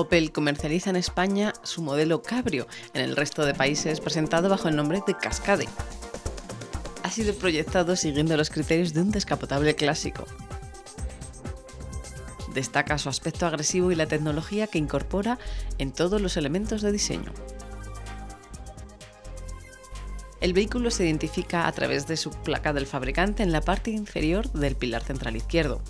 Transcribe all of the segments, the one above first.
Opel comercializa en España su modelo Cabrio, en el resto de países presentado bajo el nombre de Cascade. Ha sido proyectado siguiendo los criterios de un descapotable clásico. Destaca su aspecto agresivo y la tecnología que incorpora en todos los elementos de diseño. El vehículo se identifica a través de su placa del fabricante en la parte inferior del pilar central izquierdo.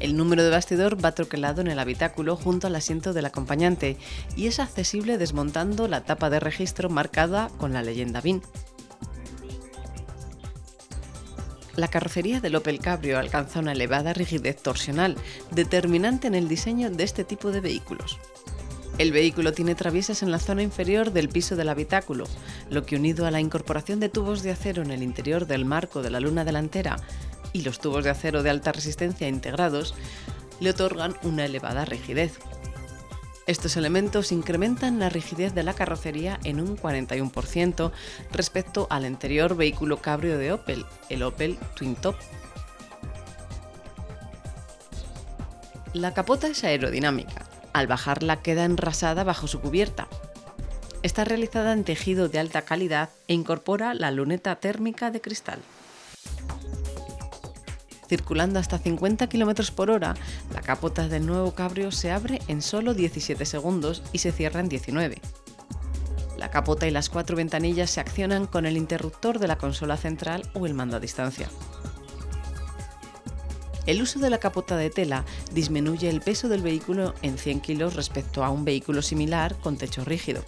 El número de bastidor va troquelado en el habitáculo junto al asiento del acompañante y es accesible desmontando la tapa de registro marcada con la leyenda BIN. La carrocería del Opel Cabrio alcanza una elevada rigidez torsional, determinante en el diseño de este tipo de vehículos. El vehículo tiene traviesas en la zona inferior del piso del habitáculo, lo que unido a la incorporación de tubos de acero en el interior del marco de la luna delantera y los tubos de acero de alta resistencia integrados, le otorgan una elevada rigidez. Estos elementos incrementan la rigidez de la carrocería en un 41% respecto al anterior vehículo cabrio de Opel, el Opel Twin Top. La capota es aerodinámica, al bajarla queda enrasada bajo su cubierta. Está realizada en tejido de alta calidad e incorpora la luneta térmica de cristal. Circulando hasta 50 km por hora, la capota del nuevo cabrio se abre en solo 17 segundos y se cierra en 19. La capota y las cuatro ventanillas se accionan con el interruptor de la consola central o el mando a distancia. El uso de la capota de tela disminuye el peso del vehículo en 100 kg respecto a un vehículo similar con techo rígido.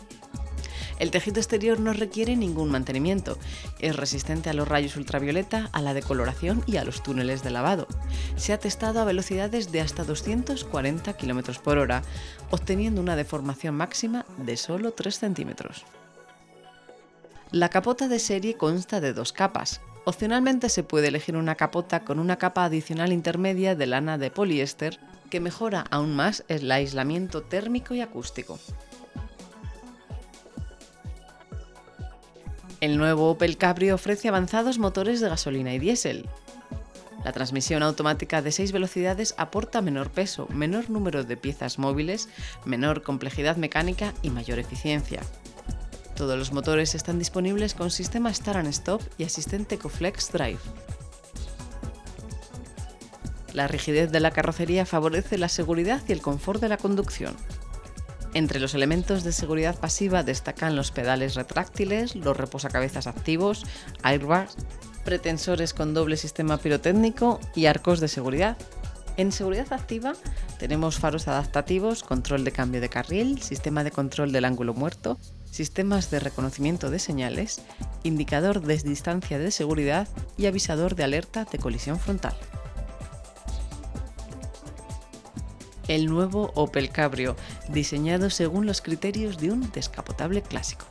El tejido exterior no requiere ningún mantenimiento, es resistente a los rayos ultravioleta, a la decoloración y a los túneles de lavado. Se ha testado a velocidades de hasta 240 km por hora, obteniendo una deformación máxima de solo 3 centímetros. La capota de serie consta de dos capas, Opcionalmente se puede elegir una capota con una capa adicional intermedia de lana de poliéster que mejora aún más el aislamiento térmico y acústico. El nuevo Opel Cabrio ofrece avanzados motores de gasolina y diésel. La transmisión automática de 6 velocidades aporta menor peso, menor número de piezas móviles, menor complejidad mecánica y mayor eficiencia. Todos los motores están disponibles con sistema Start and Stop y asistente Coflex Drive. La rigidez de la carrocería favorece la seguridad y el confort de la conducción. Entre los elementos de seguridad pasiva destacan los pedales retráctiles, los reposacabezas activos, airbags, pretensores con doble sistema pirotécnico y arcos de seguridad. En seguridad activa tenemos faros adaptativos, control de cambio de carril, sistema de control del ángulo muerto, sistemas de reconocimiento de señales, indicador de distancia de seguridad y avisador de alerta de colisión frontal. El nuevo Opel Cabrio, diseñado según los criterios de un descapotable clásico.